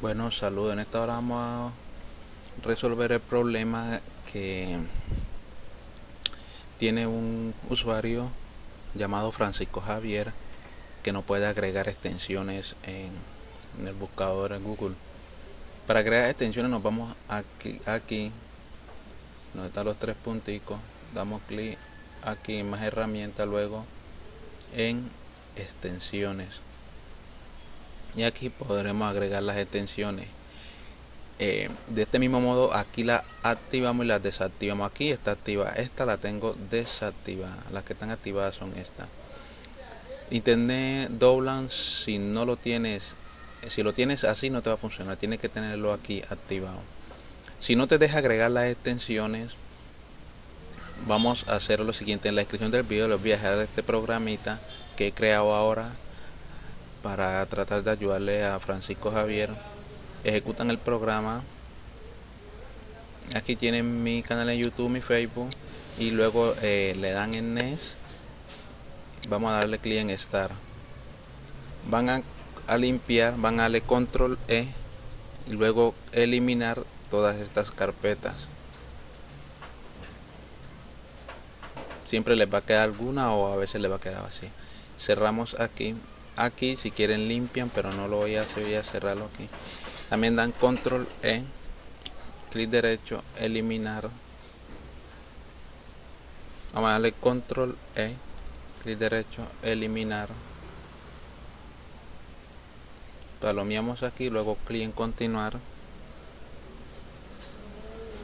Bueno, saludos. En esta hora vamos a resolver el problema que tiene un usuario llamado Francisco Javier que no puede agregar extensiones en, el buscador en Google. Para agregar extensiones nos vamos aquí, aquí donde están los tres punticos, damos clic aquí en más herramientas, luego en extensiones y aquí podremos agregar las extensiones. Eh, de este mismo modo aquí la activamos y la desactivamos. Aquí está activa esta la tengo desactivada. Las que están activadas son estas internet doblan si no lo tienes si lo tienes así no te va a funcionar. Tienes que tenerlo aquí activado. Si no te deja agregar las extensiones vamos a hacer lo siguiente. En la descripción del video les voy a dejar este programita que he creado ahora para tratar de ayudarle a Francisco Javier ejecutan el programa. Aquí tienen mi canal en YouTube mi Facebook y luego eh, le dan en NES vamos a darle clic en Start. Van a, a, limpiar van a darle control E y luego eliminar todas estas carpetas. Siempre les va a quedar alguna o a veces les va a quedar así. Cerramos aquí aquí si quieren limpian pero no lo voy a hacer voy a cerrarlo aquí. También dan control e clic derecho eliminar. Vamos a darle control e clic derecho eliminar. Palomeamos aquí luego clic en continuar.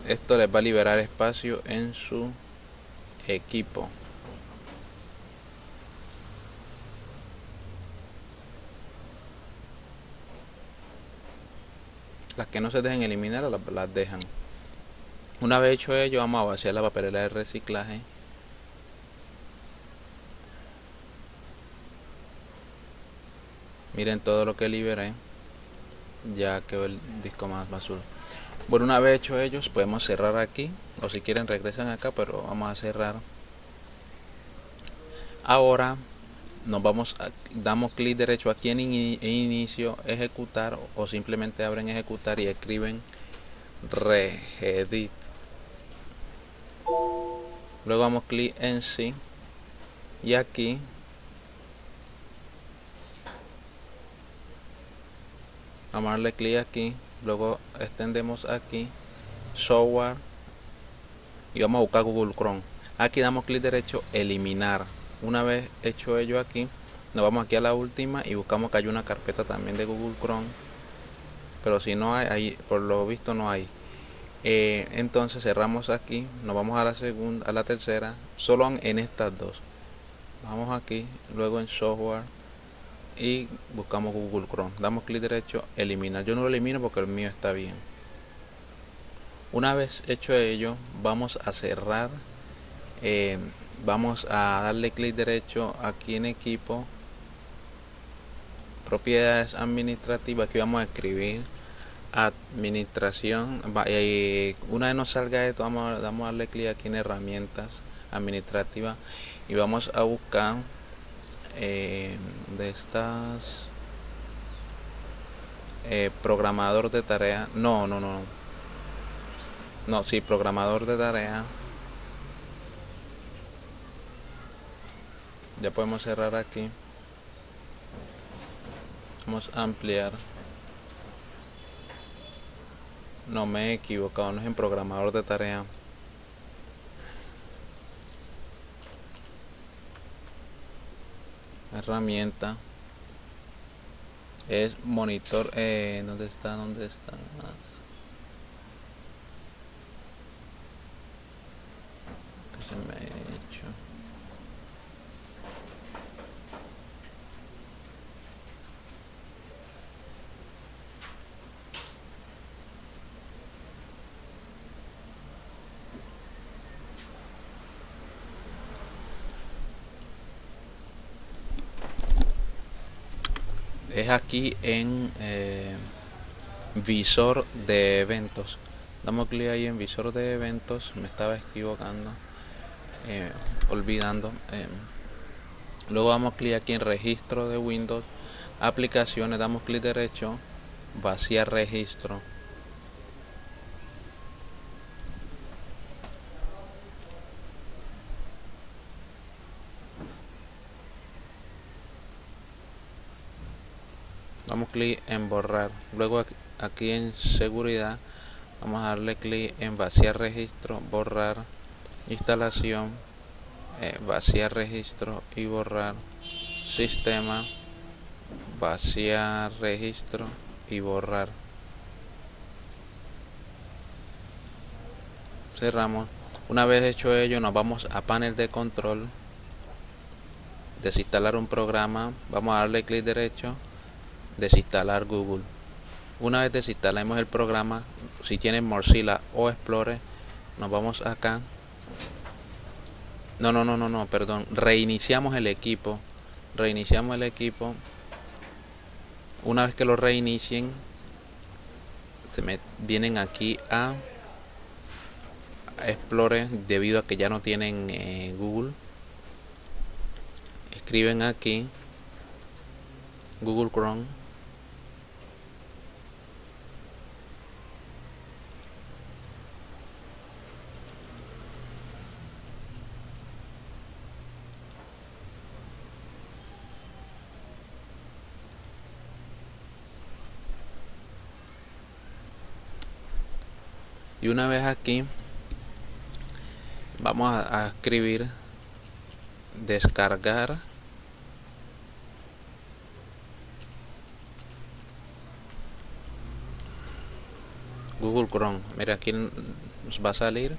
Esto les va a liberar espacio en su equipo las que no se dejen eliminar las, dejan. Una vez hecho ello vamos a vaciar la papelera de reciclaje. Miren todo lo que liberé. Ya quedó el disco más azul bueno una vez hecho ellos podemos cerrar aquí. O si quieren regresan acá pero vamos a cerrar. Ahora nos vamos a, damos clic derecho aquí en, inicio ejecutar o simplemente abren ejecutar y escriben regedit. Luego damos clic en sí y aquí vamos a darle clic aquí luego extendemos aquí software y vamos a buscar Google Chrome. Aquí damos clic derecho eliminar una vez hecho ello aquí nos vamos aquí a la última y buscamos que hay una carpeta también de Google Chrome pero si no hay, por lo visto no hay. Eh, entonces cerramos aquí nos vamos a la segunda a la tercera solo en estas dos. Vamos aquí luego en software y buscamos Google Chrome. Damos clic derecho eliminar. Yo no lo elimino porque el mío está bien. Una vez hecho ello vamos a cerrar eh, vamos a darle clic derecho aquí en equipo. Propiedades administrativas aquí vamos a escribir administración. Y una vez nos salga esto vamos, a darle clic aquí en herramientas administrativas y vamos a buscar eh, de estas eh, programador de tarea no no no no. Sí programador de tarea ya podemos cerrar aquí vamos a ampliar no me he equivocado no es en programador de tarea herramienta es monitor eh, ¿dónde está? ¿dónde está? ¿Qué se me ha hecho? Es aquí en eh, visor de eventos. Damos clic ahí en visor de eventos me estaba equivocando eh, olvidando eh, luego damos clic aquí en registro de windows aplicaciones damos clic derecho vaciar registro damos clic en borrar. Luego aquí en seguridad vamos a darle clic en vaciar registro borrar instalación eh, vaciar registro y borrar sistema vaciar registro y borrar. Cerramos. Una vez hecho ello nos vamos a panel de control desinstalar un programa. Vamos a darle clic derecho desinstalar Google. Una vez desinstalemos el programa, si tienen Mozilla o Explorer, nos vamos acá. No, no, no, no, no, perdón. Reiniciamos el equipo. Reiniciamos el equipo. Una vez que lo reinicien, se me vienen aquí a, Explorer debido a que ya no tienen eh, Google. Escriben aquí Google Chrome y una vez aquí vamos a, escribir descargar. Google Chrome mira aquí nos va a salir.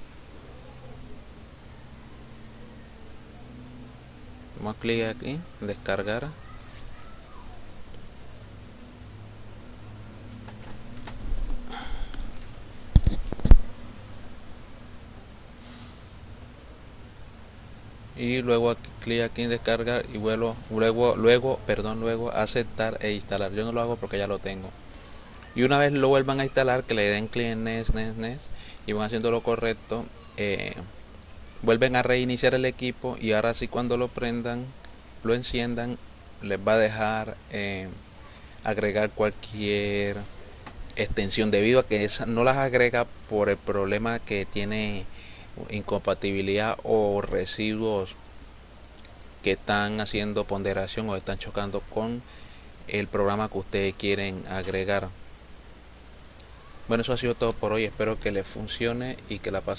Vamos a clic aquí descargar y luego clic aquí en descargar y luego luego luego perdón luego aceptar e instalar. Yo no lo hago porque ya lo tengo. Y una vez lo vuelvan a instalar que le den clic en NES, NES, NES y van haciendo lo correcto eh, vuelven a reiniciar el equipo y ahora sí cuando lo prendan lo enciendan les va a dejar eh, agregar cualquier extensión debido a que esa no las agrega por el problema que tiene incompatibilidad o residuos que están haciendo ponderación o están chocando con el programa que ustedes quieren agregar. Bueno, eso ha sido todo por hoy. Espero que les funcione y que la pasen.